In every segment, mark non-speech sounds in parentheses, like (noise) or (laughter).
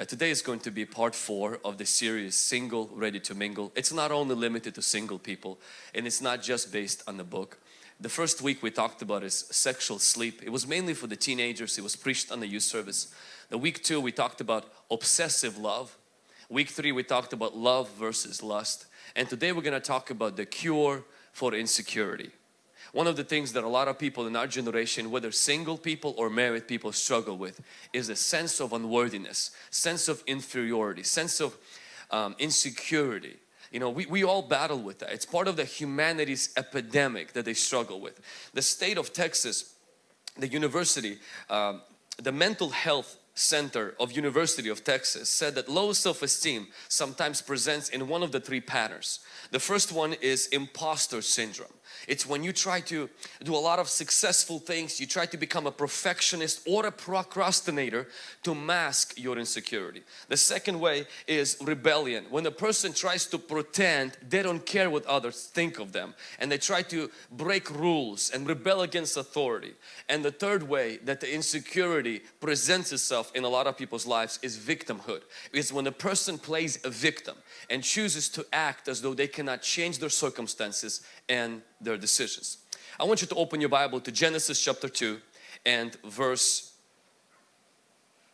Uh, today is going to be part four of the series Single Ready to Mingle. It's not only limited to single people and it's not just based on the book. The first week we talked about is sexual sleep. It was mainly for the teenagers. It was preached on the youth service. The week two we talked about obsessive love. Week three we talked about love versus lust. And today we're going to talk about the cure for insecurity. One of the things that a lot of people in our generation, whether single people or married people struggle with is a sense of unworthiness, sense of inferiority, sense of um, insecurity. You know, we, we all battle with that. It's part of the humanity's epidemic that they struggle with. The state of Texas, the university, um, the mental health center of University of Texas said that low self-esteem sometimes presents in one of the three patterns. The first one is imposter syndrome. It's when you try to do a lot of successful things, you try to become a perfectionist or a procrastinator to mask your insecurity. The second way is rebellion. When a person tries to pretend they don't care what others think of them and they try to break rules and rebel against authority. And the third way that the insecurity presents itself in a lot of people's lives is victimhood. Is when a person plays a victim and chooses to act as though they cannot change their circumstances and their decisions. I want you to open your Bible to Genesis chapter 2 and verse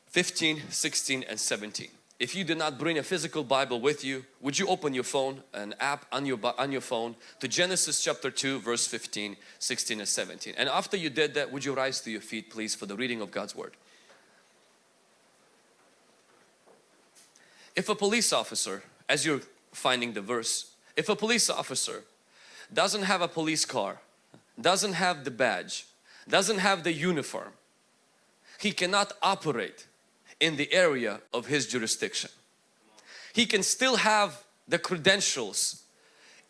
15, 16 and 17. If you did not bring a physical Bible with you, would you open your phone, an app on your, on your phone to Genesis chapter 2 verse 15, 16 and 17. And after you did that, would you rise to your feet please for the reading of God's Word. If a police officer, as you're finding the verse, if a police officer doesn't have a police car, doesn't have the badge, doesn't have the uniform, he cannot operate in the area of his jurisdiction. He can still have the credentials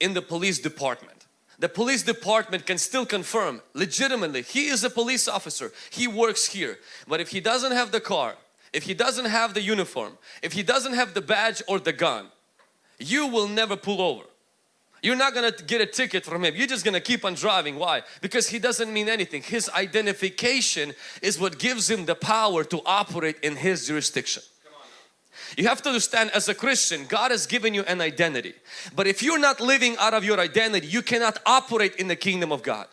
in the police department. The police department can still confirm legitimately he is a police officer, he works here. But if he doesn't have the car, if he doesn't have the uniform, if he doesn't have the badge or the gun, you will never pull over. You're not going to get a ticket from him. You're just going to keep on driving. Why? Because he doesn't mean anything. His identification is what gives him the power to operate in his jurisdiction. You have to understand as a Christian, God has given you an identity. But if you're not living out of your identity, you cannot operate in the kingdom of God.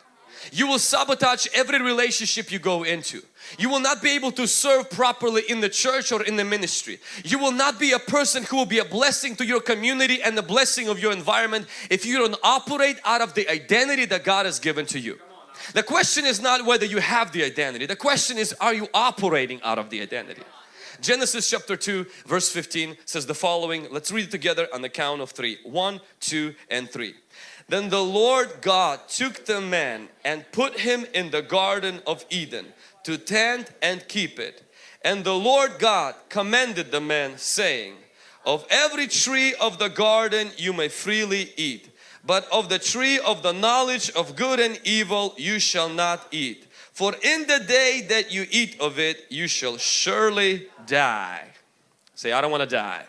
You will sabotage every relationship you go into. You will not be able to serve properly in the church or in the ministry. You will not be a person who will be a blessing to your community and the blessing of your environment if you don't operate out of the identity that God has given to you. The question is not whether you have the identity. The question is are you operating out of the identity? Genesis chapter 2 verse 15 says the following. Let's read it together on the count of three. One, two and three. Then the Lord God took the man and put him in the garden of Eden to tend and keep it. And the Lord God commanded the man saying, Of every tree of the garden you may freely eat, but of the tree of the knowledge of good and evil you shall not eat. For in the day that you eat of it, you shall surely die. Say, I don't want to die.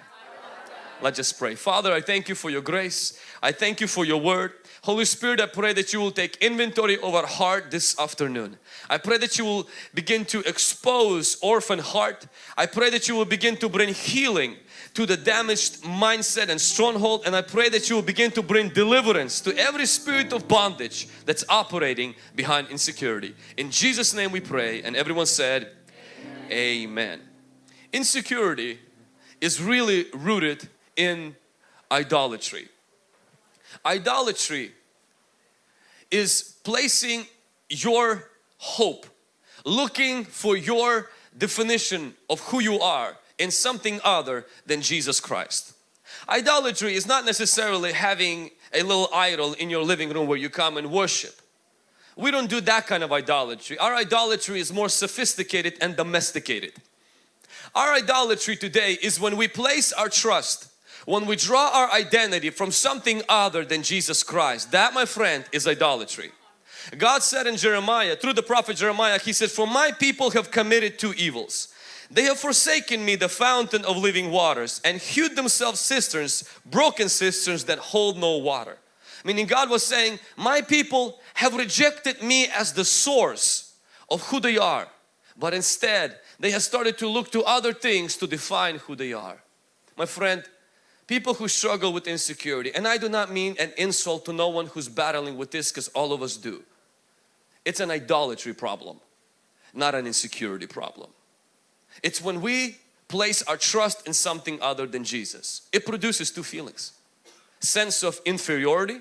Let's just pray. Father, I thank you for your grace. I thank you for your word. Holy Spirit, I pray that you will take inventory of our heart this afternoon. I pray that you will begin to expose orphan heart. I pray that you will begin to bring healing to the damaged mindset and stronghold and I pray that you will begin to bring deliverance to every spirit of bondage that's operating behind insecurity. In Jesus name we pray and everyone said Amen. Amen. Insecurity is really rooted in idolatry. Idolatry is placing your hope, looking for your definition of who you are in something other than Jesus Christ. Idolatry is not necessarily having a little idol in your living room where you come and worship. We don't do that kind of idolatry. Our idolatry is more sophisticated and domesticated. Our idolatry today is when we place our trust when we draw our identity from something other than Jesus Christ, that my friend is idolatry. God said in Jeremiah, through the prophet Jeremiah, He said, For my people have committed two evils. They have forsaken me the fountain of living waters and hewed themselves cisterns, broken cisterns that hold no water. Meaning God was saying, my people have rejected me as the source of who they are. But instead, they have started to look to other things to define who they are. My friend, people who struggle with insecurity, and I do not mean an insult to no one who's battling with this because all of us do. It's an idolatry problem, not an insecurity problem. It's when we place our trust in something other than Jesus. It produces two feelings. Sense of inferiority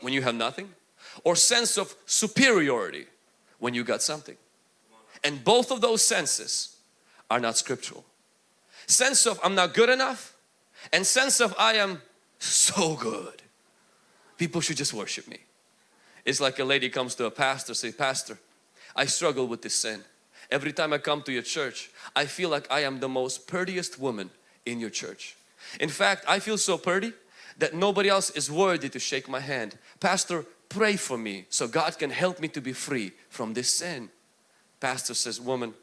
when you have nothing or sense of superiority when you got something. And both of those senses are not scriptural. Sense of I'm not good enough and sense of I am so good. People should just worship me. It's like a lady comes to a pastor say, Pastor, I struggle with this sin. Every time I come to your church, I feel like I am the most prettiest woman in your church. In fact, I feel so pretty that nobody else is worthy to shake my hand. Pastor, pray for me so God can help me to be free from this sin. Pastor says, woman,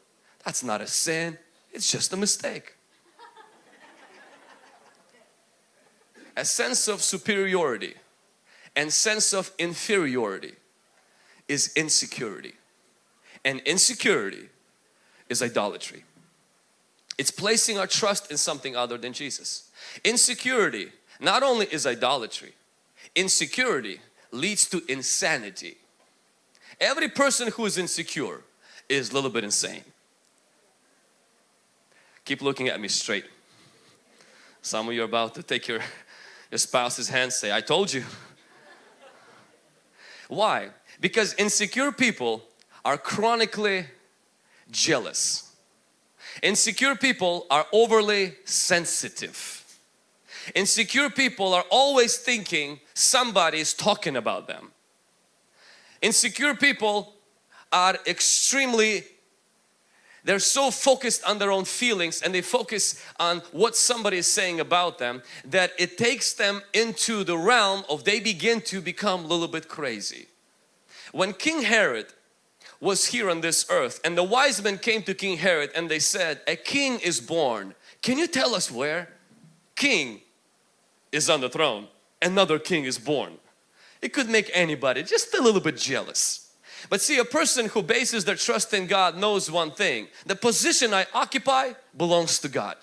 that's not a sin, it's just a mistake. A sense of superiority and sense of inferiority is insecurity. And insecurity is idolatry. It's placing our trust in something other than Jesus. Insecurity not only is idolatry, insecurity leads to insanity. Every person who is insecure is a little bit insane. Keep looking at me straight. Some of you are about to take your, your spouse's hand say, I told you. (laughs) Why? Because insecure people are chronically jealous. Insecure people are overly sensitive. Insecure people are always thinking somebody is talking about them. Insecure people are extremely they're so focused on their own feelings and they focus on what somebody is saying about them that it takes them into the realm of they begin to become a little bit crazy. When King Herod was here on this earth and the wise men came to King Herod and they said a king is born. Can you tell us where? King is on the throne, another king is born. It could make anybody just a little bit jealous. But see, a person who bases their trust in God knows one thing. The position I occupy belongs to God.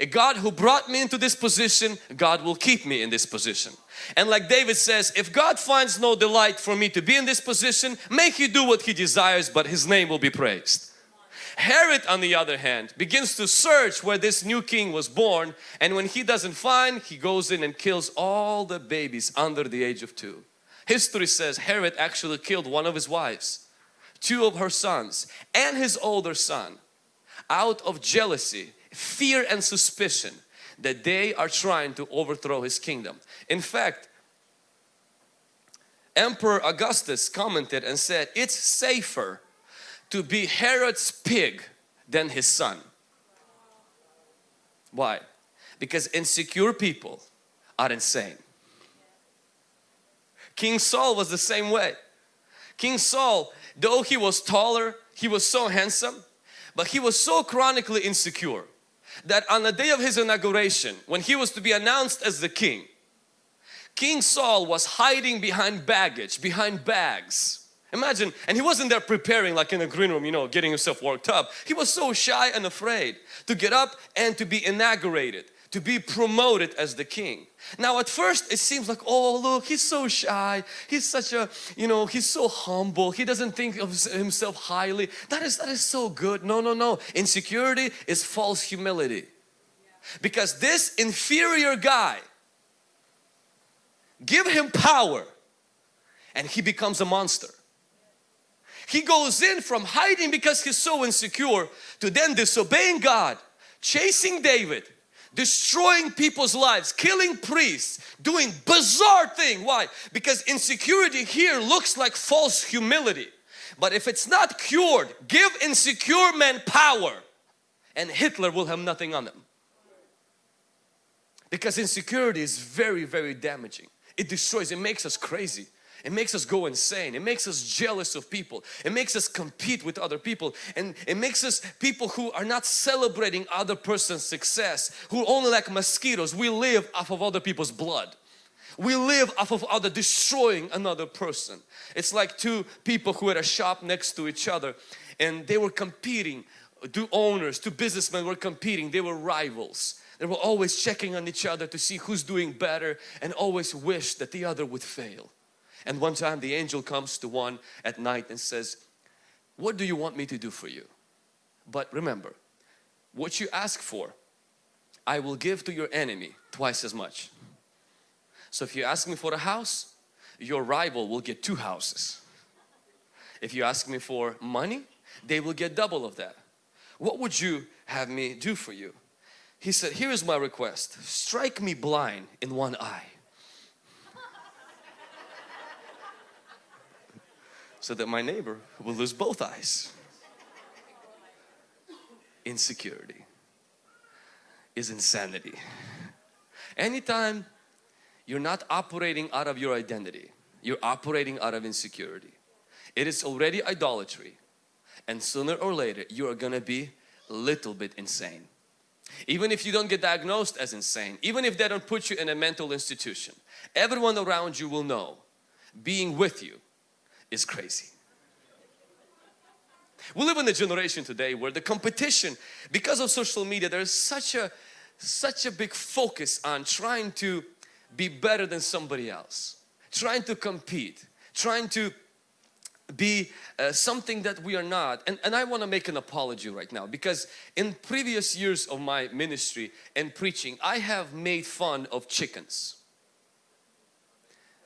A God who brought me into this position, God will keep me in this position. And like David says, if God finds no delight for me to be in this position, may He do what He desires, but His name will be praised. Herod on the other hand begins to search where this new king was born and when he doesn't find he goes in and kills all the babies under the age of two. History says Herod actually killed one of his wives, two of her sons and his older son out of jealousy, fear and suspicion that they are trying to overthrow his kingdom. In fact, Emperor Augustus commented and said it's safer to be Herod's pig than his son. Why? Because insecure people are insane. King Saul was the same way. King Saul, though he was taller, he was so handsome, but he was so chronically insecure that on the day of his inauguration, when he was to be announced as the king, King Saul was hiding behind baggage, behind bags Imagine, and he wasn't there preparing like in a green room, you know, getting himself worked up. He was so shy and afraid to get up and to be inaugurated, to be promoted as the king. Now at first it seems like, oh look, he's so shy. He's such a, you know, he's so humble. He doesn't think of himself highly. That is, that is so good. No, no, no. Insecurity is false humility. Because this inferior guy, give him power and he becomes a monster. He goes in from hiding because he's so insecure to then disobeying God, chasing David, destroying people's lives, killing priests, doing bizarre thing. Why? Because insecurity here looks like false humility. But if it's not cured, give insecure men power and Hitler will have nothing on them. Because insecurity is very, very damaging. It destroys, it makes us crazy. It makes us go insane. It makes us jealous of people. It makes us compete with other people. And it makes us people who are not celebrating other person's success, who only like mosquitoes. We live off of other people's blood. We live off of other destroying another person. It's like two people who had a shop next to each other and they were competing. Two owners, two businessmen were competing. They were rivals. They were always checking on each other to see who's doing better and always wished that the other would fail. And one time the angel comes to one at night and says, what do you want me to do for you? But remember, what you ask for, I will give to your enemy twice as much. So if you ask me for a house, your rival will get two houses. If you ask me for money, they will get double of that. What would you have me do for you? He said, here is my request. Strike me blind in one eye. So that my neighbor will lose both eyes. Insecurity is insanity. Anytime you're not operating out of your identity, you're operating out of insecurity. It is already idolatry and sooner or later you are gonna be a little bit insane. Even if you don't get diagnosed as insane, even if they don't put you in a mental institution, everyone around you will know being with you is crazy. We live in a generation today where the competition, because of social media, there's such a such a big focus on trying to be better than somebody else, trying to compete, trying to be uh, something that we are not. And, and I want to make an apology right now because in previous years of my ministry and preaching, I have made fun of chickens.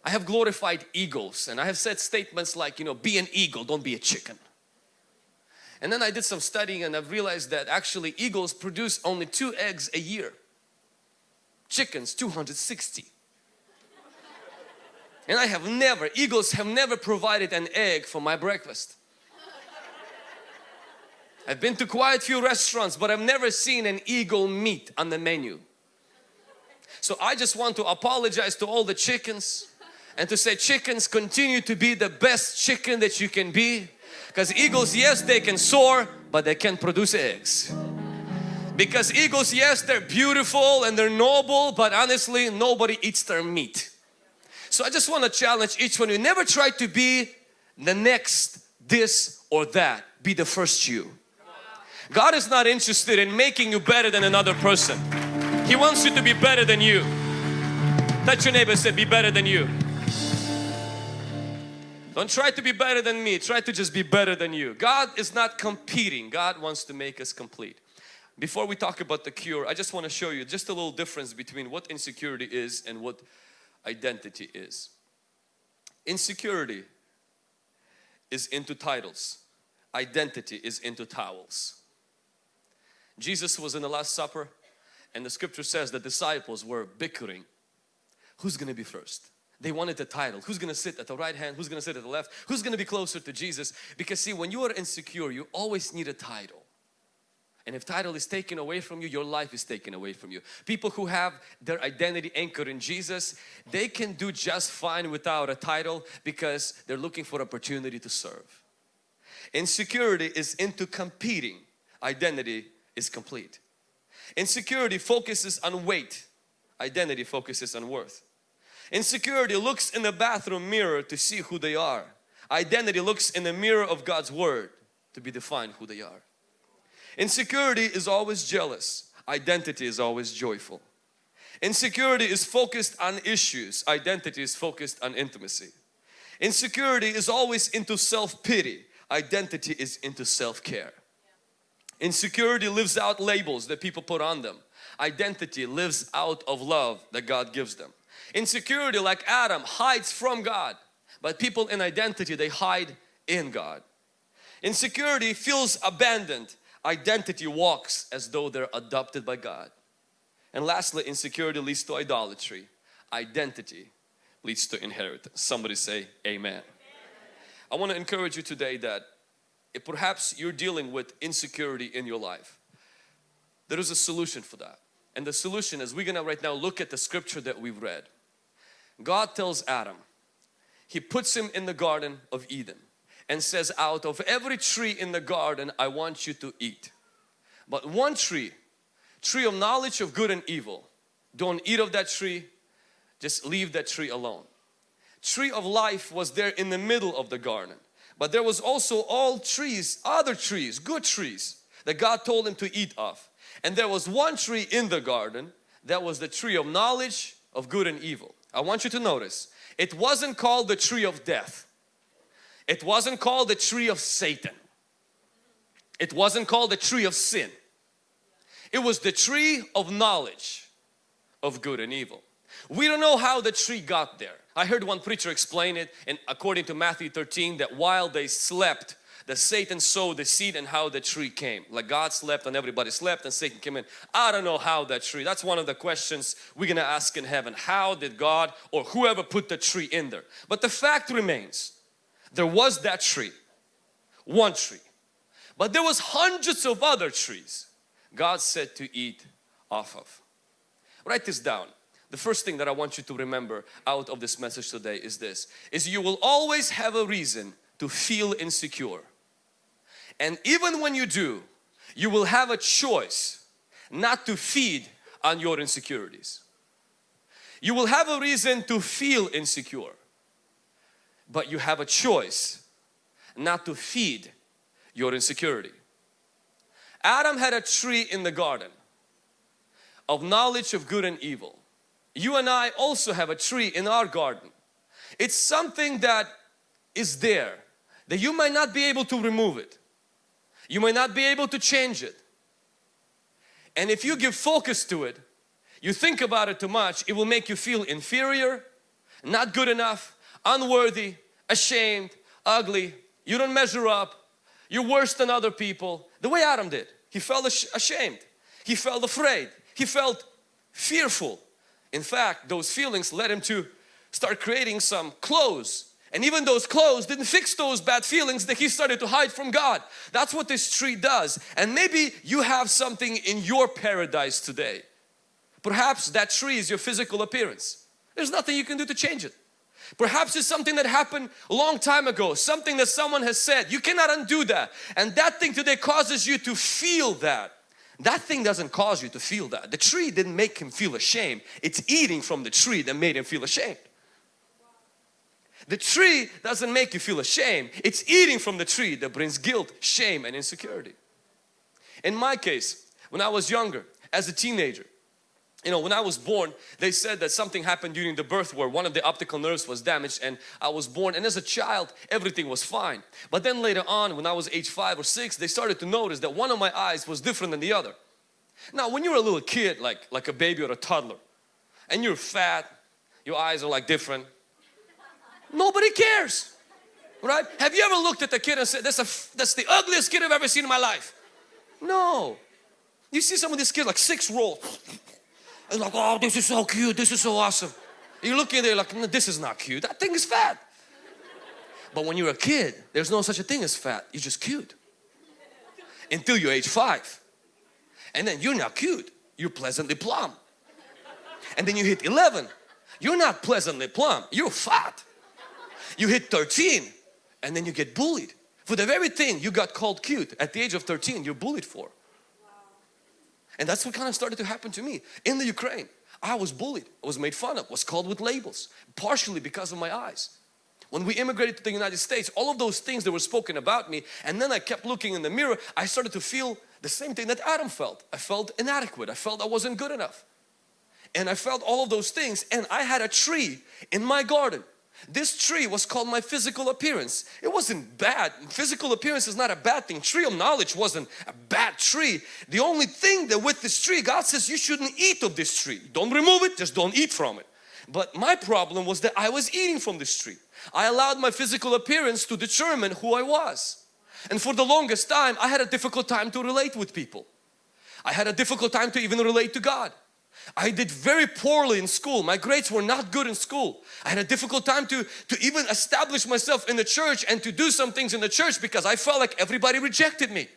I have glorified eagles and I have said statements like, you know, be an eagle, don't be a chicken. And then I did some studying and I've realized that actually eagles produce only two eggs a year. Chickens 260. And I have never, eagles have never provided an egg for my breakfast. I've been to quite a few restaurants but I've never seen an eagle meat on the menu. So I just want to apologize to all the chickens and to say chickens continue to be the best chicken that you can be. Because eagles yes they can soar but they can't produce eggs. Because eagles yes they're beautiful and they're noble but honestly nobody eats their meat. So I just want to challenge each one you. Never try to be the next this or that. Be the first you. God is not interested in making you better than another person. He wants you to be better than you. Touch your neighbor say be better than you don't try to be better than me. Try to just be better than you. God is not competing. God wants to make us complete. Before we talk about the cure, I just want to show you just a little difference between what insecurity is and what identity is. Insecurity is into titles. Identity is into towels. Jesus was in the Last Supper and the scripture says the disciples were bickering. Who's going to be first? They wanted the title. Who's going to sit at the right hand? Who's going to sit at the left? Who's going to be closer to Jesus? Because see, when you are insecure, you always need a title. And if title is taken away from you, your life is taken away from you. People who have their identity anchored in Jesus, they can do just fine without a title because they're looking for opportunity to serve. Insecurity is into competing. Identity is complete. Insecurity focuses on weight. Identity focuses on worth. Insecurity looks in the bathroom mirror to see who they are. Identity looks in the mirror of God's Word to be defined who they are. Insecurity is always jealous. Identity is always joyful. Insecurity is focused on issues. Identity is focused on intimacy. Insecurity is always into self-pity. Identity is into self-care. Insecurity lives out labels that people put on them. Identity lives out of love that God gives them. Insecurity like Adam hides from God but people in identity they hide in God. Insecurity feels abandoned. Identity walks as though they're adopted by God. And lastly insecurity leads to idolatry. Identity leads to inheritance. Somebody say amen. amen. I want to encourage you today that perhaps you're dealing with insecurity in your life, there is a solution for that. And the solution is we're gonna right now look at the scripture that we've read. God tells Adam, He puts him in the Garden of Eden and says out of every tree in the garden I want you to eat. But one tree, tree of knowledge of good and evil, don't eat of that tree, just leave that tree alone. Tree of life was there in the middle of the garden. But there was also all trees, other trees, good trees that God told him to eat of. And there was one tree in the garden that was the tree of knowledge of good and evil. I want you to notice it wasn't called the tree of death. It wasn't called the tree of Satan. It wasn't called the tree of sin. It was the tree of knowledge of good and evil. We don't know how the tree got there. I heard one preacher explain it and according to Matthew 13 that while they slept that Satan sowed the seed and how the tree came. Like God slept and everybody slept and Satan came in. I don't know how that tree, that's one of the questions we're going to ask in heaven. How did God or whoever put the tree in there? But the fact remains, there was that tree, one tree. But there was hundreds of other trees God said to eat off of. Write this down. The first thing that I want you to remember out of this message today is this, is you will always have a reason to feel insecure. And even when you do, you will have a choice not to feed on your insecurities. You will have a reason to feel insecure, but you have a choice not to feed your insecurity. Adam had a tree in the garden of knowledge of good and evil. You and I also have a tree in our garden. It's something that is there that you might not be able to remove it. You might not be able to change it. And if you give focus to it, you think about it too much, it will make you feel inferior, not good enough, unworthy, ashamed, ugly, you don't measure up, you're worse than other people. The way Adam did. He felt ashamed, he felt afraid, he felt fearful. In fact, those feelings led him to start creating some clothes and even those clothes didn't fix those bad feelings that he started to hide from God. That's what this tree does. And maybe you have something in your paradise today. Perhaps that tree is your physical appearance. There's nothing you can do to change it. Perhaps it's something that happened a long time ago, something that someone has said. You cannot undo that. And that thing today causes you to feel that. That thing doesn't cause you to feel that. The tree didn't make him feel ashamed. It's eating from the tree that made him feel ashamed. The tree doesn't make you feel ashamed. It's eating from the tree that brings guilt, shame and insecurity. In my case, when I was younger, as a teenager, you know, when I was born, they said that something happened during the birth where one of the optical nerves was damaged and I was born and as a child, everything was fine. But then later on, when I was age five or six, they started to notice that one of my eyes was different than the other. Now, when you're a little kid, like, like a baby or a toddler, and you're fat, your eyes are like different, Nobody cares. Right? Have you ever looked at the kid and said, that's, a, that's the ugliest kid I've ever seen in my life? No. You see some of these kids like six roll. And like, oh, this is so cute. This is so awesome. You look in there like, this is not cute. That thing is fat. But when you're a kid, there's no such a thing as fat. You're just cute. Until you're age five. And then you're not cute. You're pleasantly plump. And then you hit 11. You're not pleasantly plump. You're fat you hit 13 and then you get bullied. For the very thing you got called cute at the age of 13 you're bullied for. And that's what kind of started to happen to me. In the Ukraine I was bullied. I was made fun of was called with labels partially because of my eyes. When we immigrated to the United States all of those things that were spoken about me and then I kept looking in the mirror I started to feel the same thing that Adam felt. I felt inadequate. I felt I wasn't good enough. And I felt all of those things and I had a tree in my garden this tree was called my physical appearance. It wasn't bad. Physical appearance is not a bad thing. Tree of knowledge wasn't a bad tree. The only thing that with this tree, God says you shouldn't eat of this tree. Don't remove it, just don't eat from it. But my problem was that I was eating from this tree. I allowed my physical appearance to determine who I was. And for the longest time, I had a difficult time to relate with people. I had a difficult time to even relate to God. I did very poorly in school. My grades were not good in school. I had a difficult time to, to even establish myself in the church and to do some things in the church because I felt like everybody rejected me.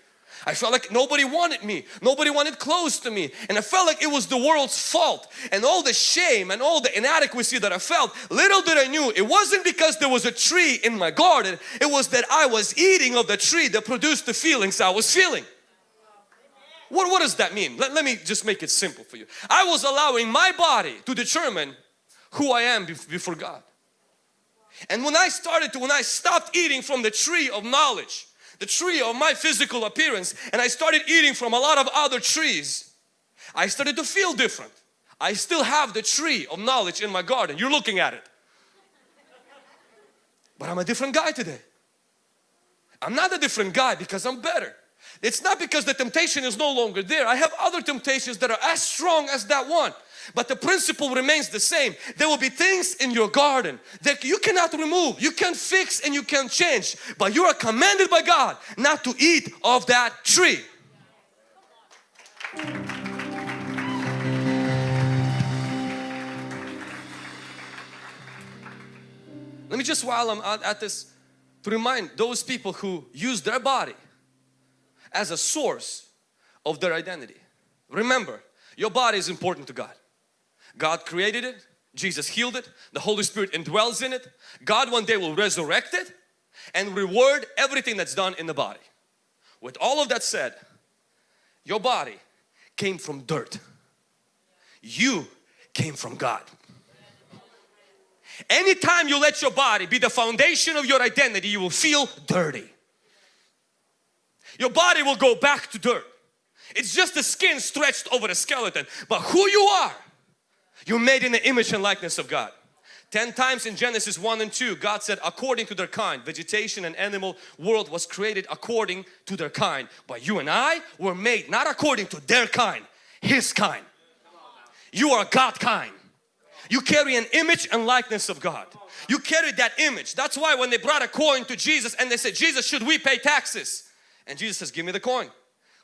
I felt like nobody wanted me. Nobody wanted close to me. And I felt like it was the world's fault. And all the shame and all the inadequacy that I felt, little did I knew it wasn't because there was a tree in my garden. It was that I was eating of the tree that produced the feelings I was feeling. What, what does that mean? Let, let me just make it simple for you. I was allowing my body to determine who I am before God. And when I started to, when I stopped eating from the tree of knowledge, the tree of my physical appearance, and I started eating from a lot of other trees, I started to feel different. I still have the tree of knowledge in my garden. You're looking at it. But I'm a different guy today. I'm not a different guy because I'm better. It's not because the temptation is no longer there. I have other temptations that are as strong as that one. But the principle remains the same. There will be things in your garden that you cannot remove, you can fix and you can change. But you are commanded by God not to eat of that tree. Let me just while I'm at this to remind those people who use their body as a source of their identity. Remember, your body is important to God. God created it, Jesus healed it, the Holy Spirit indwells in it. God one day will resurrect it and reward everything that's done in the body. With all of that said, your body came from dirt. You came from God. Anytime you let your body be the foundation of your identity, you will feel dirty. Your body will go back to dirt. It's just the skin stretched over the skeleton. But who you are, you're made in the image and likeness of God. Ten times in Genesis 1 and 2, God said, according to their kind, vegetation and animal world was created according to their kind. But you and I were made not according to their kind, His kind. You are God kind. You carry an image and likeness of God. You carry that image. That's why when they brought a coin to Jesus and they said, Jesus, should we pay taxes? And Jesus says, give me the coin.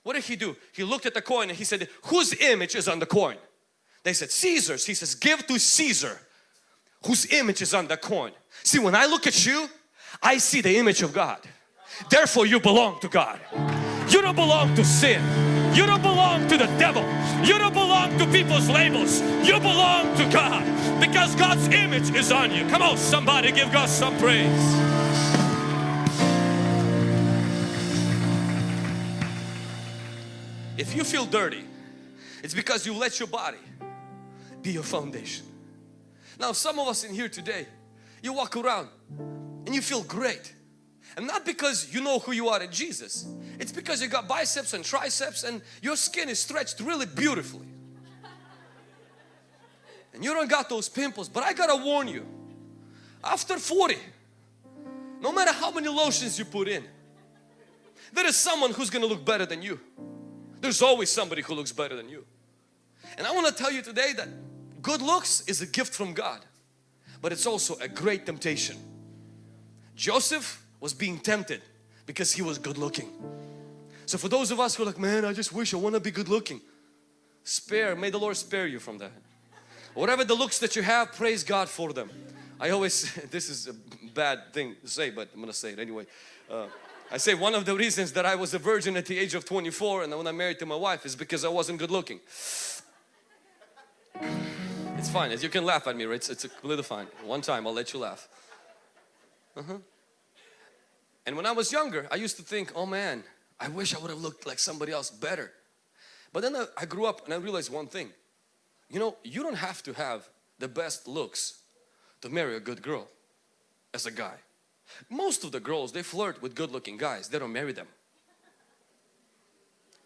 What did he do? He looked at the coin and he said, whose image is on the coin? They said, Caesar's. He says, give to Caesar whose image is on the coin. See, when I look at you, I see the image of God. Therefore, you belong to God. You don't belong to sin. You don't belong to the devil. You don't belong to people's labels. You belong to God because God's image is on you. Come on, somebody give God some praise. If you feel dirty, it's because you let your body be your foundation. Now some of us in here today, you walk around and you feel great. And not because you know who you are in Jesus. It's because you got biceps and triceps and your skin is stretched really beautifully. And you don't got those pimples. But I gotta warn you, after 40, no matter how many lotions you put in, there is someone who's gonna look better than you. There's always somebody who looks better than you. And I want to tell you today that good looks is a gift from God. But it's also a great temptation. Joseph was being tempted because he was good looking. So for those of us who are like, man, I just wish I want to be good looking. Spare, may the Lord spare you from that. Whatever the looks that you have, praise God for them. I always, (laughs) this is a bad thing to say, but I'm going to say it anyway. Uh, I say one of the reasons that I was a virgin at the age of 24 and when I married to my wife is because I wasn't good looking. It's fine, you can laugh at me, it's, it's completely fine. One time I'll let you laugh. Uh -huh. And when I was younger, I used to think, oh man, I wish I would have looked like somebody else better. But then I, I grew up and I realized one thing. You know, you don't have to have the best looks to marry a good girl as a guy. Most of the girls, they flirt with good looking guys. They don't marry them.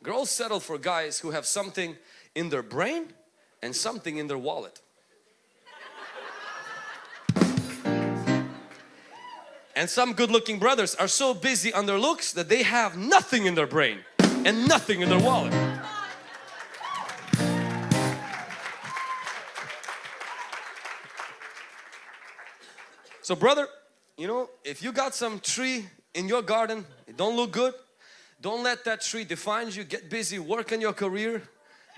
Girls settle for guys who have something in their brain and something in their wallet. And some good looking brothers are so busy on their looks that they have nothing in their brain and nothing in their wallet. So brother, you know, if you got some tree in your garden, it don't look good, don't let that tree define you. Get busy, work on your career,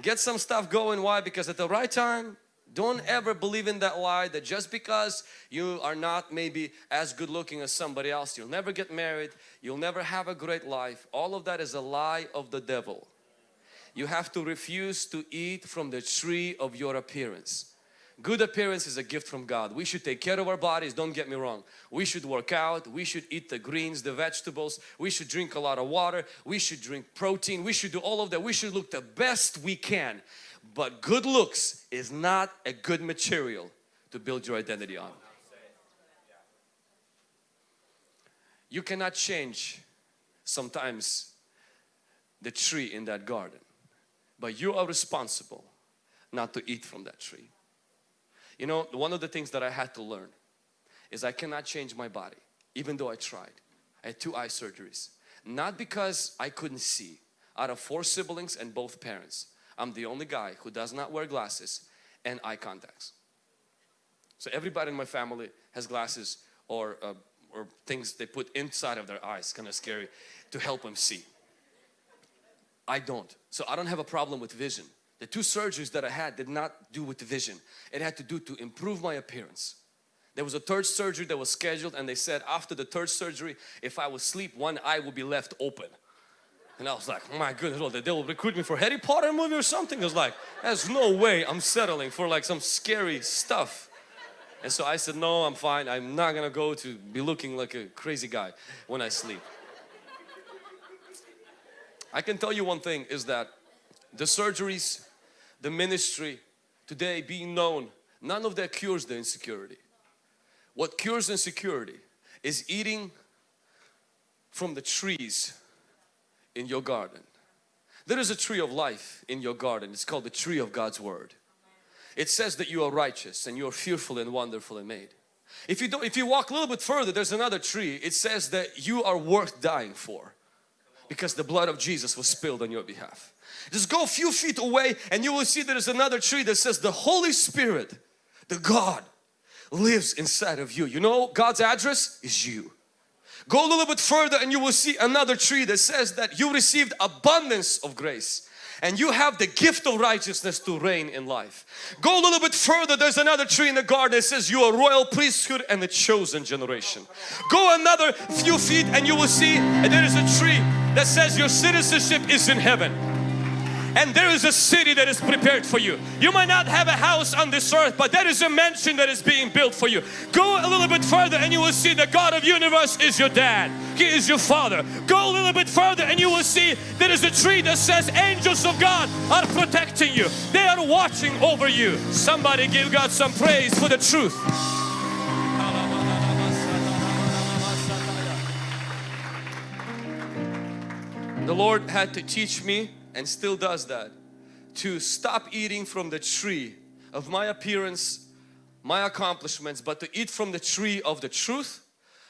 get some stuff going. Why? Because at the right time, don't ever believe in that lie that just because you are not maybe as good looking as somebody else, you'll never get married, you'll never have a great life. All of that is a lie of the devil. You have to refuse to eat from the tree of your appearance. Good appearance is a gift from God. We should take care of our bodies, don't get me wrong. We should work out, we should eat the greens, the vegetables, we should drink a lot of water, we should drink protein, we should do all of that. We should look the best we can. But good looks is not a good material to build your identity on. you cannot change sometimes the tree in that garden but you are responsible not to eat from that tree you know one of the things that I had to learn is I cannot change my body even though I tried. I had two eye surgeries. Not because I couldn't see. Out of four siblings and both parents I'm the only guy who does not wear glasses and eye contacts. So everybody in my family has glasses or uh, or things they put inside of their eyes kind of scary to help them see. I don't. So I don't have a problem with vision the two surgeries that I had did not do with the vision. It had to do to improve my appearance. There was a third surgery that was scheduled and they said after the third surgery if I would sleep one eye would be left open. And I was like my goodness well, they will recruit me for Harry Potter movie or something. I was like there's no way I'm settling for like some scary stuff. And so I said, no, I'm fine. I'm not gonna go to be looking like a crazy guy when I sleep. I can tell you one thing is that the surgeries, the ministry, today being known, none of that cures the insecurity. What cures insecurity is eating from the trees in your garden. There is a tree of life in your garden. It's called the tree of God's Word it says that you are righteous and you are fearful and wonderfully made. If you don't, if you walk a little bit further, there's another tree. It says that you are worth dying for because the blood of Jesus was spilled on your behalf. Just go a few feet away and you will see there is another tree that says the Holy Spirit, the God lives inside of you. You know God's address is you. Go a little bit further and you will see another tree that says that you received abundance of grace and you have the gift of righteousness to reign in life. Go a little bit further, there's another tree in the garden that says you are royal priesthood and a chosen generation. Go another few feet and you will see there is a tree that says your citizenship is in heaven and there is a city that is prepared for you. You might not have a house on this earth, but there is a mansion that is being built for you. Go a little bit further and you will see the God of universe is your dad. He is your father. Go a little bit further and you will see there is a tree that says angels of God are protecting you. They are watching over you. Somebody give God some praise for the truth. The Lord had to teach me and still does that to stop eating from the tree of my appearance, my accomplishments, but to eat from the tree of the truth,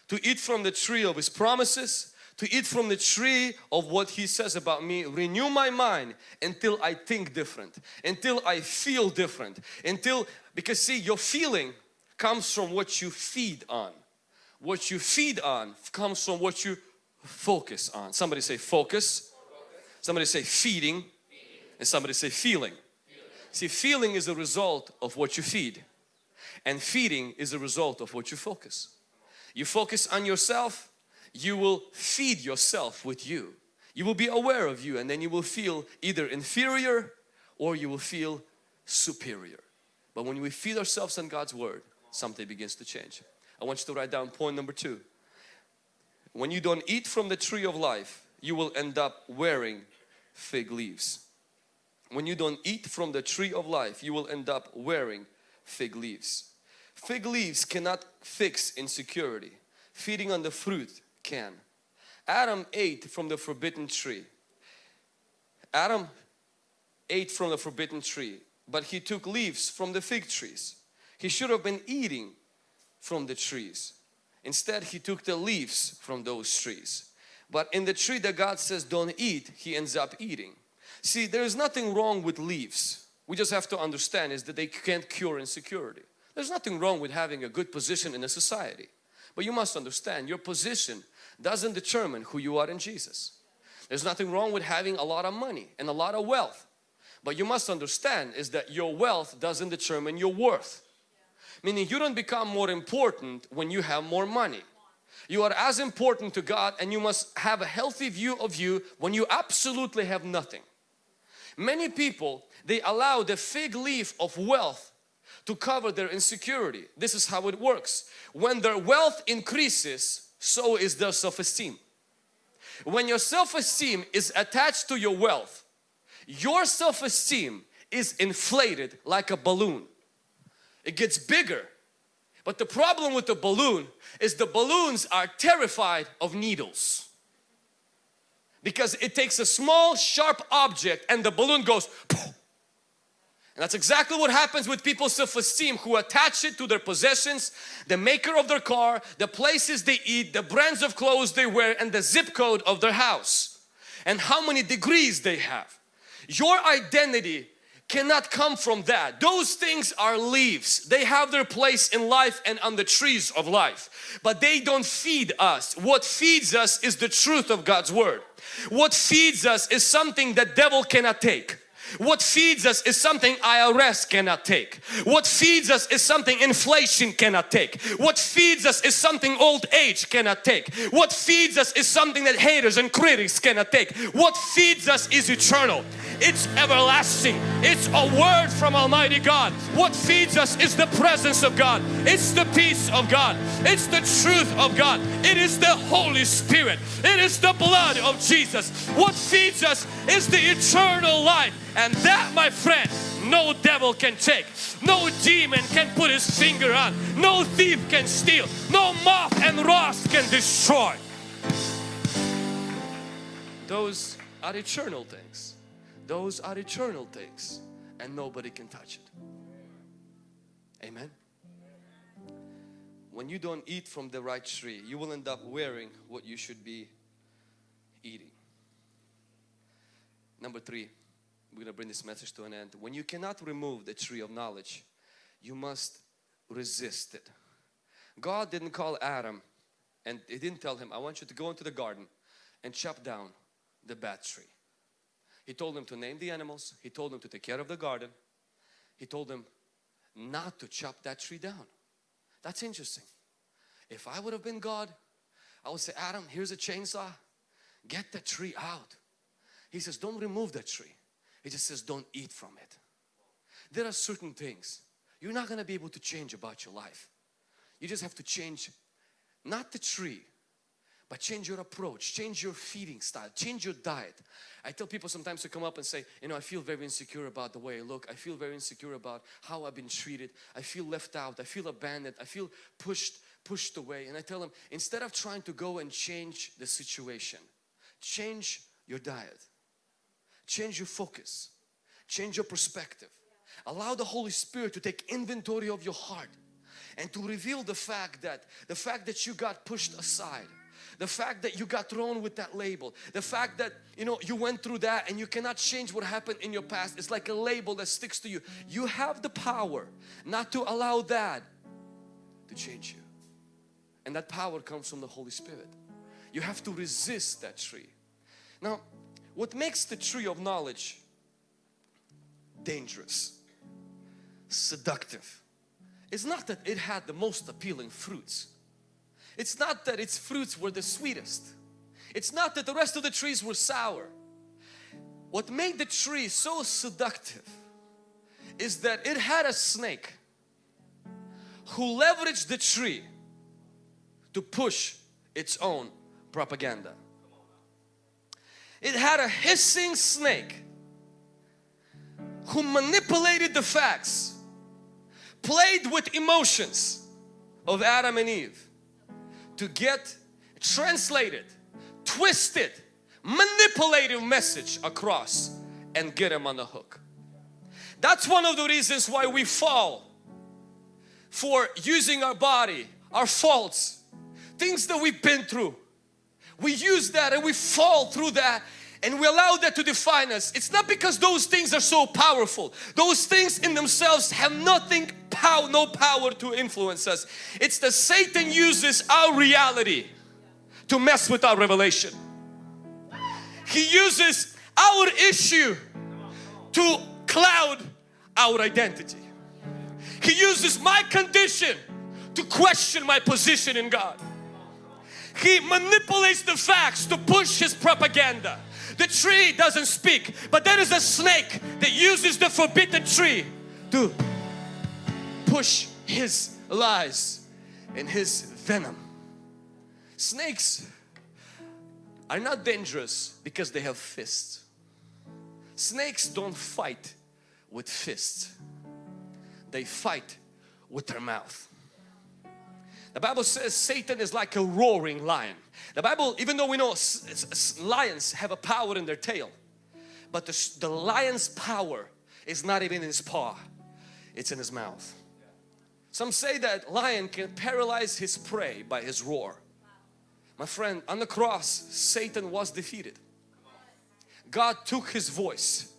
to eat from the tree of His promises, to eat from the tree of what He says about me, renew my mind until I think different, until I feel different, until, because see your feeling comes from what you feed on. What you feed on comes from what you focus on. Somebody say focus Somebody say feeding, and somebody say feeling. feeling. See feeling is a result of what you feed and feeding is a result of what you focus. You focus on yourself, you will feed yourself with you. You will be aware of you and then you will feel either inferior or you will feel superior. But when we feed ourselves on God's Word, something begins to change. I want you to write down point number two. When you don't eat from the tree of life, you will end up wearing fig leaves. When you don't eat from the tree of life, you will end up wearing fig leaves. Fig leaves cannot fix insecurity. Feeding on the fruit can. Adam ate from the forbidden tree. Adam ate from the forbidden tree, but he took leaves from the fig trees. He should have been eating from the trees. Instead, he took the leaves from those trees. But in the tree that God says don't eat, he ends up eating. See, there is nothing wrong with leaves. We just have to understand is that they can't cure insecurity. There's nothing wrong with having a good position in a society. But you must understand your position doesn't determine who you are in Jesus. There's nothing wrong with having a lot of money and a lot of wealth. But you must understand is that your wealth doesn't determine your worth. Meaning you don't become more important when you have more money. You are as important to God and you must have a healthy view of you when you absolutely have nothing. Many people, they allow the fig leaf of wealth to cover their insecurity. This is how it works. When their wealth increases, so is their self-esteem. When your self-esteem is attached to your wealth, your self-esteem is inflated like a balloon. It gets bigger But the problem with the balloon is the balloons are terrified of needles. Because it takes a small sharp object and the balloon goes Poof. and that's exactly what happens with people's self-esteem who attach it to their possessions, the maker of their car, the places they eat, the brands of clothes they wear and the zip code of their house and how many degrees they have. Your identity cannot come from that. Those things are leaves. They have their place in life and on the trees of life. But they don't feed us. What feeds us is the truth of God's Word. What feeds us is something that devil cannot take. What feeds us is something IRS cannot take. What feeds us is something inflation cannot take. What feeds us is something old age cannot take. What feeds us is something that haters and critics cannot take. What feeds us is eternal. It's everlasting. It's a word from Almighty God. What feeds us is the presence of God. It's the peace of God. It's the truth of God. It is the Holy Spirit. It is the blood of Jesus. What feeds us is the eternal life. And that my friend, no devil can take. No demon can put his finger on. No thief can steal. No moth and rust can destroy. Those are eternal things. Those are eternal things and nobody can touch it. Amen. When you don't eat from the right tree, you will end up wearing what you should be eating. Number three, we're going to bring this message to an end. When you cannot remove the tree of knowledge, you must resist it. God didn't call Adam and He didn't tell him, I want you to go into the garden and chop down the bad tree. He told him to name the animals. He told him to take care of the garden. He told him not to chop that tree down. That's interesting. If I would have been God, I would say, Adam, here's a chainsaw. Get the tree out. He says, don't remove that tree. He just says, don't eat from it. There are certain things you're not going to be able to change about your life. You just have to change not the tree, but change your approach, change your feeding style, change your diet. I tell people sometimes to come up and say, you know, I feel very insecure about the way I look. I feel very insecure about how I've been treated. I feel left out. I feel abandoned. I feel pushed, pushed away. And I tell them, instead of trying to go and change the situation, change your diet, change your focus, change your perspective. Allow the Holy Spirit to take inventory of your heart and to reveal the fact that the fact that you got pushed aside the fact that you got thrown with that label the fact that you know you went through that and you cannot change what happened in your past. It's like a label that sticks to you. You have the power not to allow that to change you. And that power comes from the Holy Spirit. You have to resist that tree. Now what makes the tree of knowledge dangerous seductive it's not that it had the most appealing fruits it's not that its fruits were the sweetest. It's not that the rest of the trees were sour. What made the tree so seductive is that it had a snake who leveraged the tree to push its own propaganda. It had a hissing snake who manipulated the facts, played with emotions of Adam and Eve to get translated, twisted, manipulative message across and get them on the hook. That's one of the reasons why we fall for using our body, our faults, things that we've been through. We use that and we fall through that and we allow that to define us. It's not because those things are so powerful. Those things in themselves have nothing power, no power to influence us. It's that Satan uses our reality to mess with our revelation. He uses our issue to cloud our identity. He uses my condition to question my position in God. He manipulates the facts to push his propaganda. The tree doesn't speak, but there is a snake that uses the forbidden tree to push his lies and his venom. Snakes are not dangerous because they have fists. Snakes don't fight with fists. They fight with their mouth. The Bible says Satan is like a roaring lion. The Bible, even though we know lions have a power in their tail, but the, the lion's power is not even in his paw, it's in his mouth. Some say that lion can paralyze his prey by his roar. My friend, on the cross, Satan was defeated. God took his voice.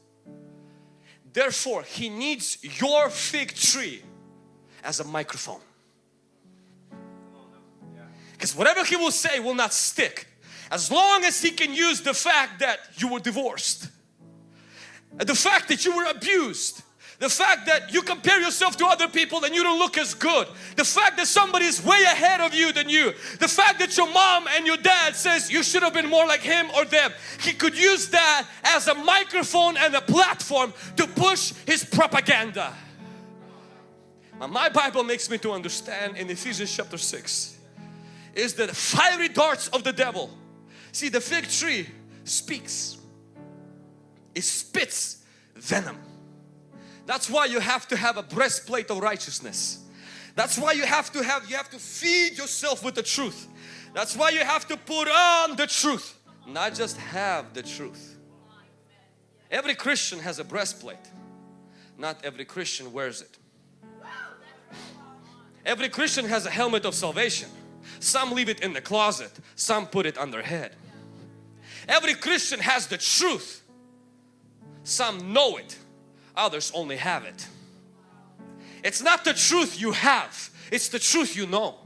Therefore, he needs your fig tree as a microphone. Because whatever he will say will not stick as long as he can use the fact that you were divorced, the fact that you were abused, the fact that you compare yourself to other people and you don't look as good. The fact that somebody is way ahead of you than you. The fact that your mom and your dad says you should have been more like him or them. He could use that as a microphone and a platform to push his propaganda. My Bible makes me to understand in Ephesians chapter 6 is the fiery darts of the devil. See the fig tree speaks. It spits venom that's why you have to have a breastplate of righteousness. That's why you have to have, you have to feed yourself with the truth. That's why you have to put on the truth, not just have the truth. Every Christian has a breastplate. Not every Christian wears it. Every Christian has a helmet of salvation. Some leave it in the closet, some put it on their head. Every Christian has the truth. Some know it, others only have it. It's not the truth you have, it's the truth you know.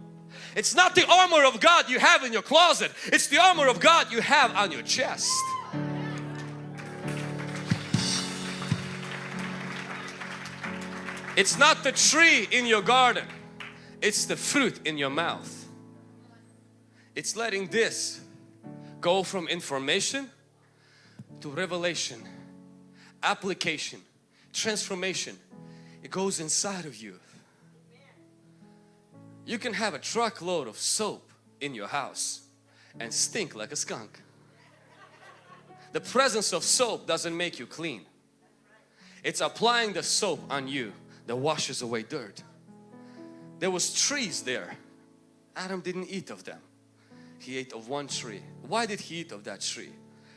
It's not the armor of God you have in your closet, it's the armor of God you have on your chest. It's not the tree in your garden, it's the fruit in your mouth. It's letting this go from information to revelation, application, transformation. It goes inside of you. You can have a truckload of soap in your house and stink like a skunk. The presence of soap doesn't make you clean. It's applying the soap on you that washes away dirt. There was trees there. Adam didn't eat of them. He ate of one tree. Why did he eat of that tree?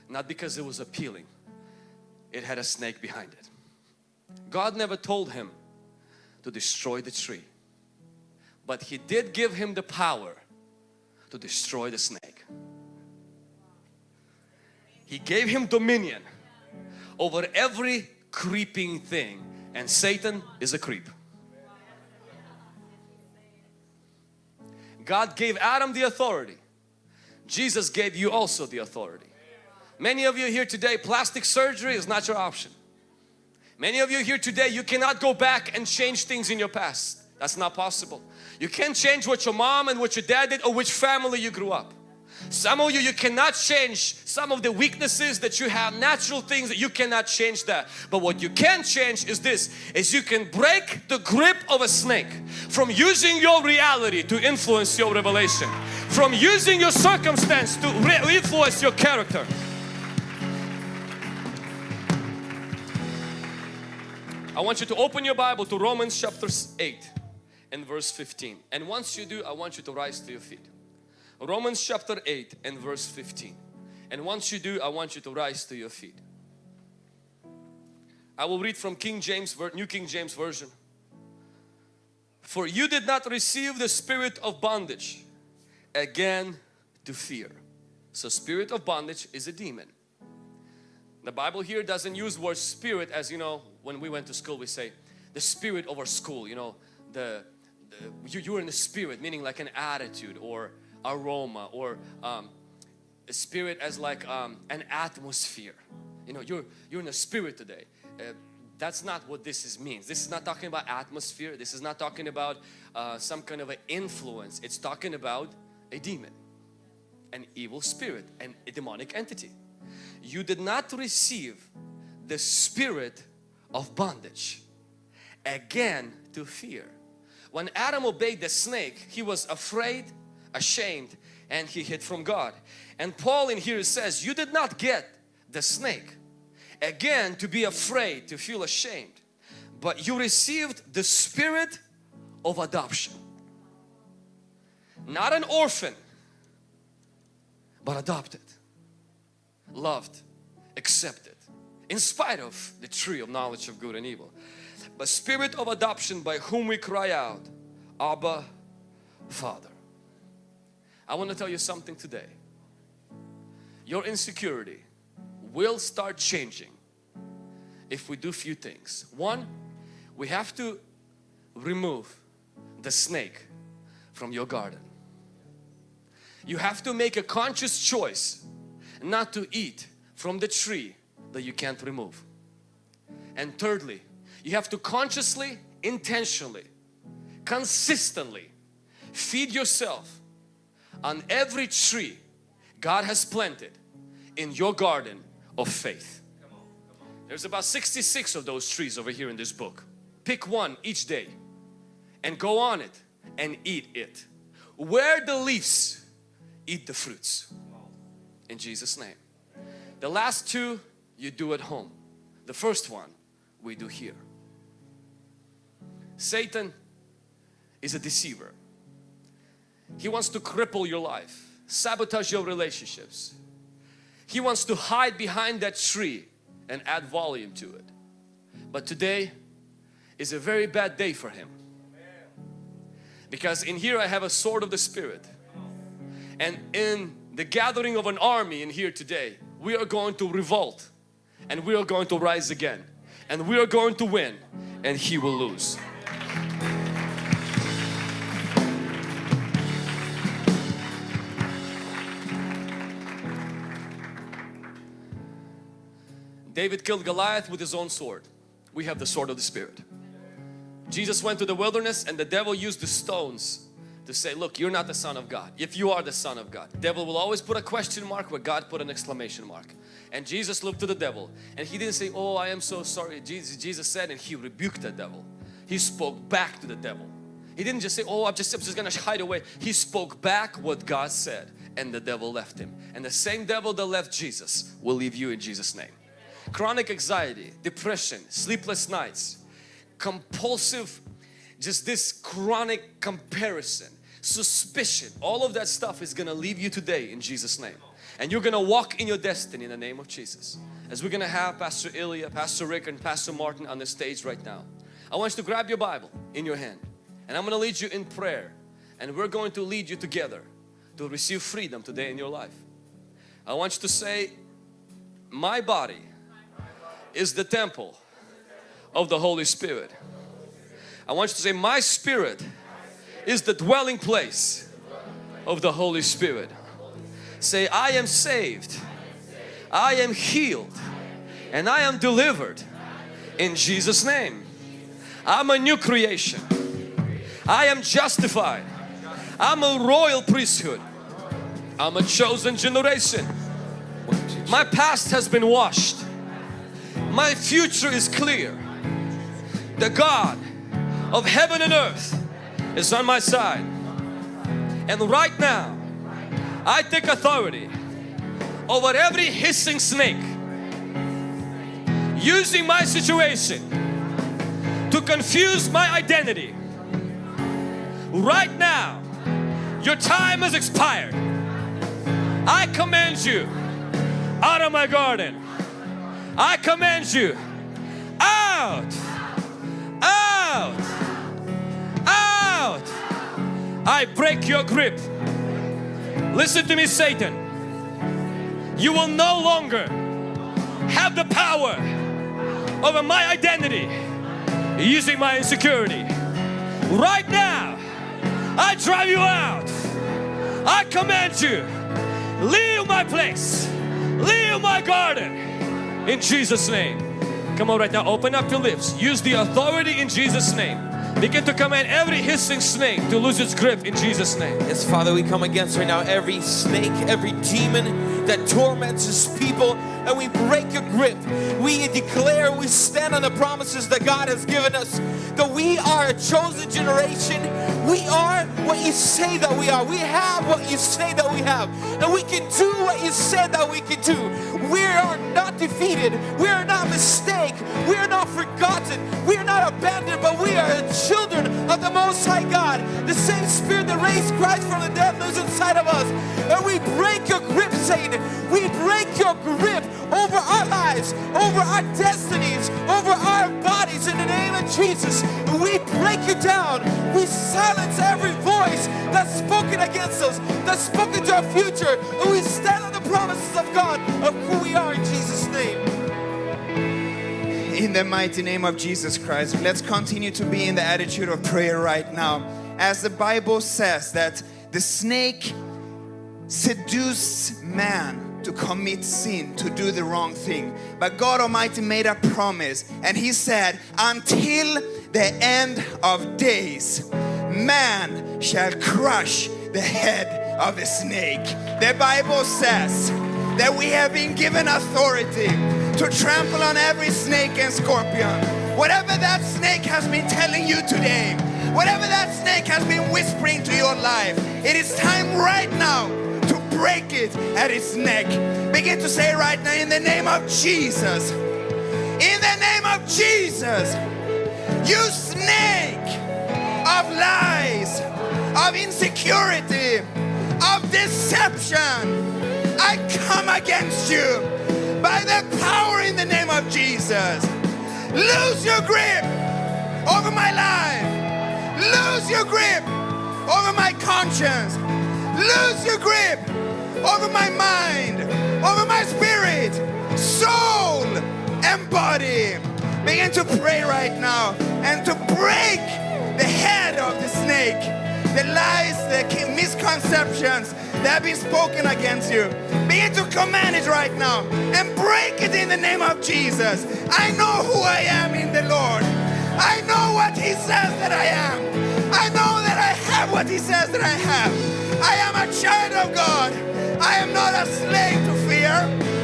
Not because it was appealing. It had a snake behind it. God never told him to destroy the tree but he did give him the power to destroy the snake. He gave him dominion over every creeping thing and Satan is a creep. God gave Adam the authority. Jesus gave you also the authority. Many of you here today, plastic surgery is not your option. Many of you here today, you cannot go back and change things in your past. That's not possible. You can't change what your mom and what your dad did or which family you grew up. Some of you, you cannot change some of the weaknesses that you have, natural things that you cannot change that. But what you can change is this, is you can break the grip of a snake from using your reality to influence your revelation. From using your circumstance to influence your character. I want you to open your Bible to Romans chapter 8 and verse 15. And once you do, I want you to rise to your feet. Romans chapter 8 and verse 15. And once you do, I want you to rise to your feet. I will read from King James, New King James Version. For you did not receive the spirit of bondage again to fear. So spirit of bondage is a demon. The Bible here doesn't use word spirit as you know when we went to school we say the spirit of our school you know the, the you, you're in the spirit meaning like an attitude or aroma or um, spirit as like um, an atmosphere. You know you're you're in the spirit today. Uh, that's not what this is means. This is not talking about atmosphere. This is not talking about uh, some kind of an influence. It's talking about a demon an evil spirit and a demonic entity you did not receive the spirit of bondage again to fear. When Adam obeyed the snake, he was afraid, ashamed, and he hid from God. And Paul in here says, you did not get the snake again to be afraid, to feel ashamed, but you received the spirit of adoption. Not an orphan, but adopted, loved, accepted, in spite of the tree of knowledge of good and evil. But spirit of adoption by whom we cry out, Abba, Father. I want to tell you something today. Your insecurity will start changing if we do few things. One, we have to remove the snake from your garden. You have to make a conscious choice not to eat from the tree that you can't remove. And thirdly, you have to consciously, intentionally, consistently feed yourself on every tree God has planted in your garden of faith. There's about 66 of those trees over here in this book. Pick one each day and go on it and eat it. Where the leaves, eat the fruits. In Jesus name. The last two you do at home. The first one we do here. Satan is a deceiver. He wants to cripple your life, sabotage your relationships. He wants to hide behind that tree and add volume to it. But today is a very bad day for him. Because in here I have a sword of the Spirit. And in the gathering of an army in here today, we are going to revolt and we are going to rise again and we are going to win and he will lose. David killed Goliath with his own sword. We have the sword of the Spirit. Jesus went to the wilderness and the devil used the stones to say, look, you're not the son of God. If you are the son of God. Devil will always put a question mark where God put an exclamation mark. And Jesus looked to the devil and he didn't say, oh, I am so sorry. Jesus, Jesus said and he rebuked the devil. He spoke back to the devil. He didn't just say, oh, I'm just, I'm just gonna hide away. He spoke back what God said and the devil left him. And the same devil that left Jesus will leave you in Jesus' name. Chronic anxiety, depression, sleepless nights, compulsive, just this chronic comparison, suspicion, all of that stuff is gonna leave you today in Jesus name. And you're gonna walk in your destiny in the name of Jesus. As we're gonna have Pastor Ilya, Pastor Rick and Pastor Martin on the stage right now. I want you to grab your Bible in your hand and I'm gonna lead you in prayer and we're going to lead you together to receive freedom today in your life. I want you to say, my body is the temple of the Holy Spirit. I want you to say, my spirit is the dwelling place of the Holy Spirit. Say, I am saved, I am healed, and I am delivered in Jesus' name. I'm a new creation. I am justified. I'm a royal priesthood. I'm a chosen generation. My past has been washed. My future is clear. The God of heaven and earth is on my side. And right now, I take authority over every hissing snake using my situation to confuse my identity. Right now, your time has expired. I command you out of my garden. I command you out, I break your grip. Listen to me, Satan. You will no longer have the power over my identity using my insecurity. Right now, I drive you out. I command you, leave my place, leave my garden in Jesus name. Come on right now, open up your lips. Use the authority in Jesus name. Begin to command every hissing snake to lose its grip in Jesus name. Yes, Father, we come against right now every snake, every demon that torments His people and we break your grip. We declare, we stand on the promises that God has given us, that we are a chosen generation. We are what you say that we are. We have what you say that we have. And we can do what you said that we can do. We are not defeated. We are not mistaken. We are not forgotten. We are not abandoned, but we are children of the Most High God. The same Spirit that raised Christ from the dead lives inside of us. And we break your grip, Satan. We break your grip over our lives, over our destinies, over our bodies in the name of Jesus. We break you down. We silence every voice that's spoken against us, that's spoken to our future. And we stand on the promises of God of who we are in Jesus' name. In the mighty name of Jesus Christ, let's continue to be in the attitude of prayer right now. As the Bible says that the snake seduced man to commit sin, to do the wrong thing. But God Almighty made a promise and He said, Until the end of days, man shall crush the head of the snake. The Bible says that we have been given authority to trample on every snake and scorpion. Whatever that snake has been telling you today, whatever that snake has been whispering to your life, it is time right now to break it at its neck. Begin to say right now, in the name of Jesus, in the name of Jesus, you snake of lies, of insecurity, of deception, I come against you by the power in the name of Jesus. Lose your grip over my life. Lose your grip over my conscience. Lose your grip over my mind, over my spirit, soul, and body. Begin to pray right now and to break the head of the snake, the lies, the misconceptions that have been spoken against you. Begin to command it right now and break it in the name of Jesus. I know who I am in the Lord. I know what He says that I am. I know that I have what He says that I have. I am a child of God. I am not a slave to fear.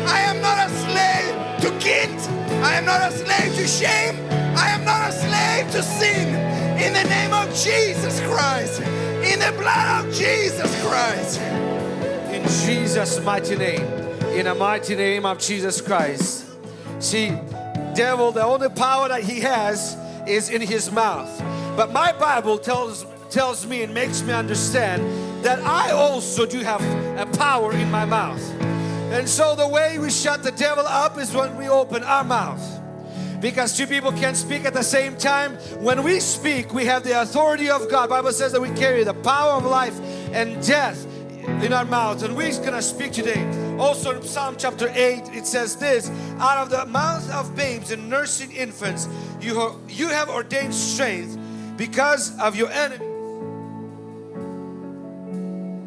I am not a slave to guilt. I am not a slave to shame. I am not a slave to sin. In the name of Jesus Christ. The blood of Jesus Christ. In Jesus' mighty name. In the mighty name of Jesus Christ. See, devil, the only power that he has is in his mouth. But my Bible tells tells me and makes me understand that I also do have a power in my mouth. And so the way we shut the devil up is when we open our mouth. Because two people can't speak at the same time. When we speak, we have the authority of God. Bible says that we carry the power of life and death in our mouth. And we're gonna speak today. Also in Psalm chapter 8, it says this, out of the mouth of babes and nursing infants, you have, you have ordained strength because of your enemy.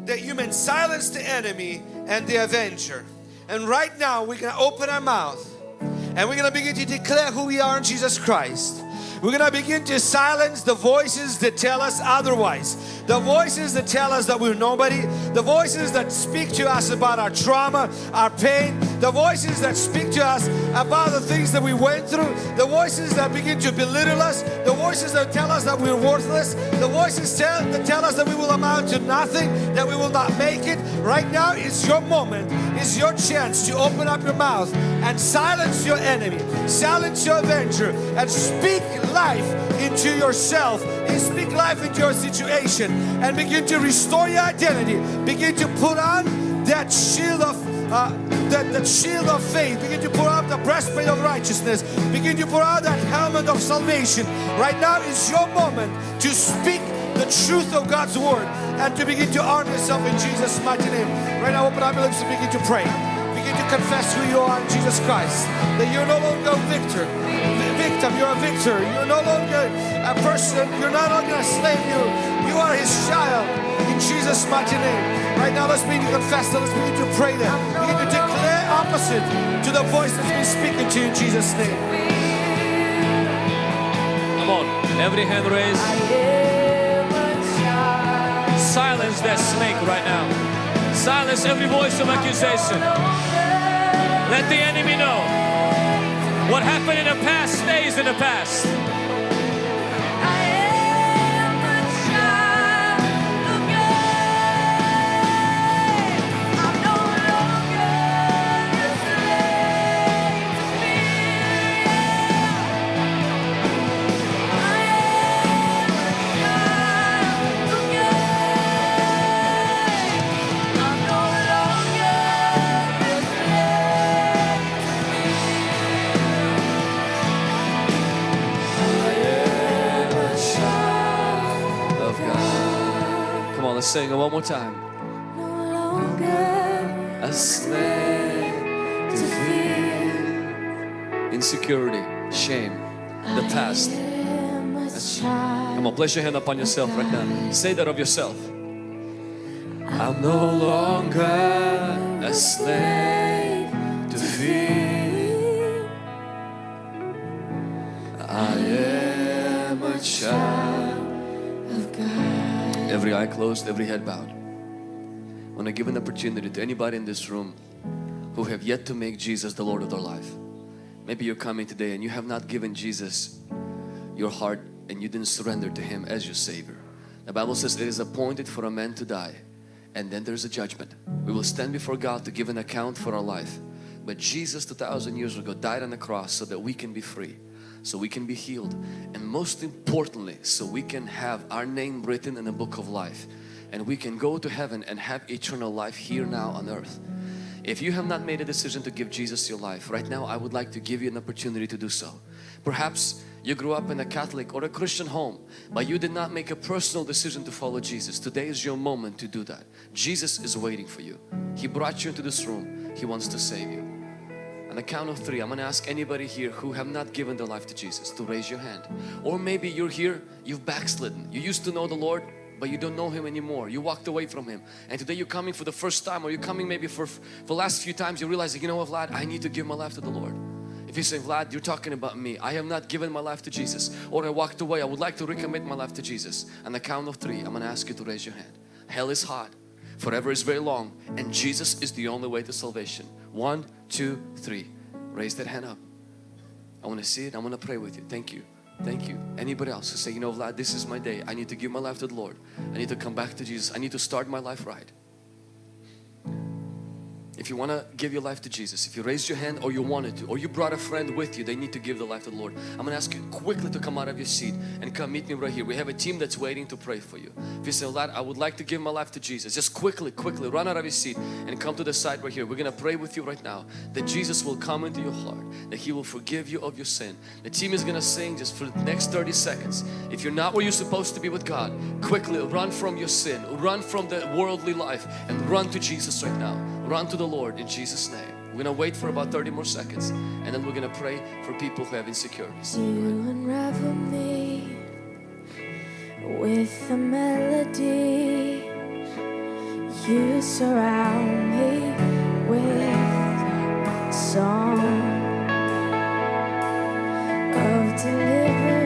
That you may silence the enemy and the avenger. And right now we're gonna open our mouth and we're gonna begin to declare who we are in Jesus Christ. We're gonna begin to silence the voices that tell us otherwise. The voices that tell us that we're nobody. The voices that speak to us about our trauma, our pain. The voices that speak to us about the things that we went through. The voices that begin to belittle us. The voices that tell us that we're worthless. The voices tell, that tell us that we will amount to nothing, that we will not make it. Right now is your moment. is your chance to open up your mouth and silence your enemy. Silence your avenger and speak life into yourself speak life into your situation and begin to restore your identity. Begin to put on that shield of uh, that, that shield of faith. Begin to put on the breastplate of righteousness. Begin to put on that helmet of salvation. Right now is your moment to speak the truth of God's word and to begin to arm yourself in Jesus mighty name. Right now open up your lips and begin to pray. Begin to confess who you are in Jesus Christ that you're no longer a victor victim, you're a victor. You're no longer a person, you're no longer a slave. You, you are his child in Jesus' mighty name. Right now, let's begin to confess that. Let's begin to pray that. Begin to declare opposite to the voice that's been speaking to you in Jesus' name. Come on, every hand raised. Silence that snake right now. Silence every voice of accusation. Let the enemy know what happened in the past stays in the past. One more time. No longer A slave to fear, insecurity, shame, the past. am a child. Come on, place your hand upon yourself right now. Say that of yourself. I'm no longer a slave to fear. I am a child of God. Every eye closed, every head bowed. I want to give an opportunity to anybody in this room who have yet to make Jesus the Lord of their life. Maybe you're coming today and you have not given Jesus your heart and you didn't surrender to Him as your Savior. The Bible says it is appointed for a man to die and then there's a judgment. We will stand before God to give an account for our life. But Jesus 2000 years ago died on the cross so that we can be free, so we can be healed and most importantly so we can have our name written in the book of life and we can go to heaven and have eternal life here now on earth. If you have not made a decision to give Jesus your life, right now I would like to give you an opportunity to do so. Perhaps you grew up in a Catholic or a Christian home, but you did not make a personal decision to follow Jesus. Today is your moment to do that. Jesus is waiting for you. He brought you into this room. He wants to save you. On the count of three, I'm going to ask anybody here who have not given their life to Jesus to raise your hand. Or maybe you're here, you've backslidden. You used to know the Lord, but you don't know Him anymore. You walked away from Him. And today you're coming for the first time or you're coming maybe for, for the last few times you realize, you know what Vlad, I need to give my life to the Lord. If you say, Vlad, you're talking about me. I have not given my life to Jesus. Or I walked away. I would like to recommit my life to Jesus. On the count of three, I'm going to ask you to raise your hand. Hell is hot. Forever is very long. And Jesus is the only way to salvation. One, two, three. Raise that hand up. I want to see it. I want to pray with you. Thank you. Thank you. Anybody else who say, you know, Vlad, this is my day. I need to give my life to the Lord. I need to come back to Jesus. I need to start my life right. If you want to give your life to Jesus, if you raised your hand or you wanted to, or you brought a friend with you, they need to give the life to the Lord. I'm going to ask you quickly to come out of your seat and come meet me right here. We have a team that's waiting to pray for you. If you say, Lord, I would like to give my life to Jesus, just quickly, quickly run out of your seat and come to the side right here. We're going to pray with you right now that Jesus will come into your heart, that He will forgive you of your sin. The team is going to sing just for the next 30 seconds. If you're not where you're supposed to be with God, quickly run from your sin, run from the worldly life and run to Jesus right now. Run to the Lord in Jesus' name. We're gonna wait for about 30 more seconds and then we're gonna pray for people who have insecurities. You unravel me with a melody. You surround me with song of deliverance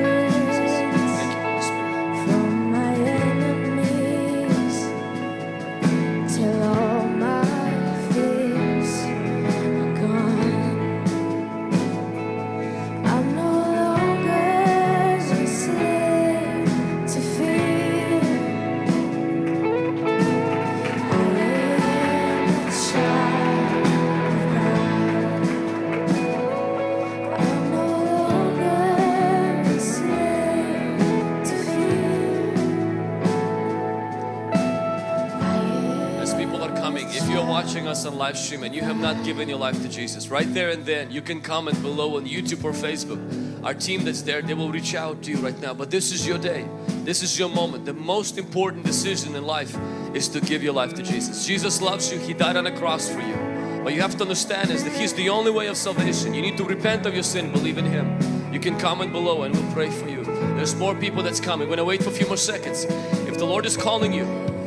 on live stream and you have not given your life to Jesus, right there and then you can comment below on YouTube or Facebook. Our team that's there, they will reach out to you right now. But this is your day. This is your moment. The most important decision in life is to give your life to Jesus. Jesus loves you. He died on the cross for you. But you have to understand is that He's the only way of salvation. You need to repent of your sin, believe in Him. You can comment below and we'll pray for you. There's more people that's coming. We're gonna wait for a few more seconds. If the Lord is calling you,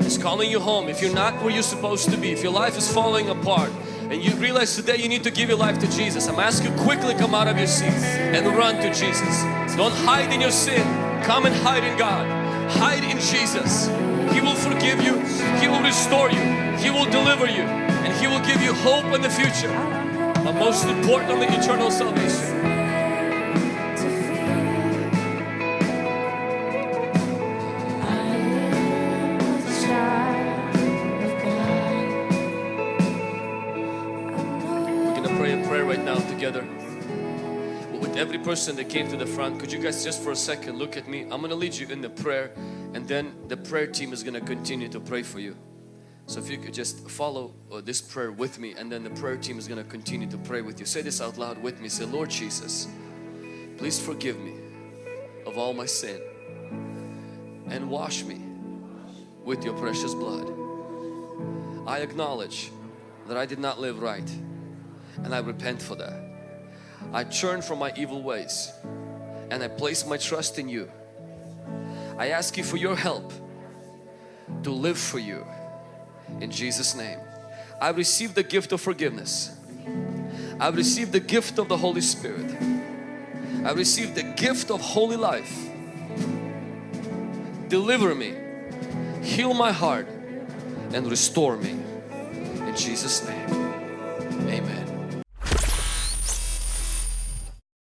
He's calling you home. If you're not where you're supposed to be, if your life is falling apart, and you realize today you need to give your life to Jesus, I'm asking you quickly come out of your seat and run to Jesus. Don't hide in your sin. Come and hide in God. Hide in Jesus. He will forgive you. He will restore you. He will deliver you. And He will give you hope in the future. But most importantly, eternal salvation. Every person that came to the front, could you guys just for a second look at me? I'm gonna lead you in the prayer and then the prayer team is gonna continue to pray for you. So if you could just follow uh, this prayer with me and then the prayer team is gonna continue to pray with you. Say this out loud with me. Say, Lord Jesus, please forgive me of all my sin and wash me with your precious blood. I acknowledge that I did not live right and I repent for that. I turn from my evil ways and I place my trust in you. I ask you for your help to live for you in Jesus name. I receive the gift of forgiveness. I receive the gift of the Holy Spirit. I receive the gift of holy life. Deliver me, heal my heart and restore me in Jesus name. Amen.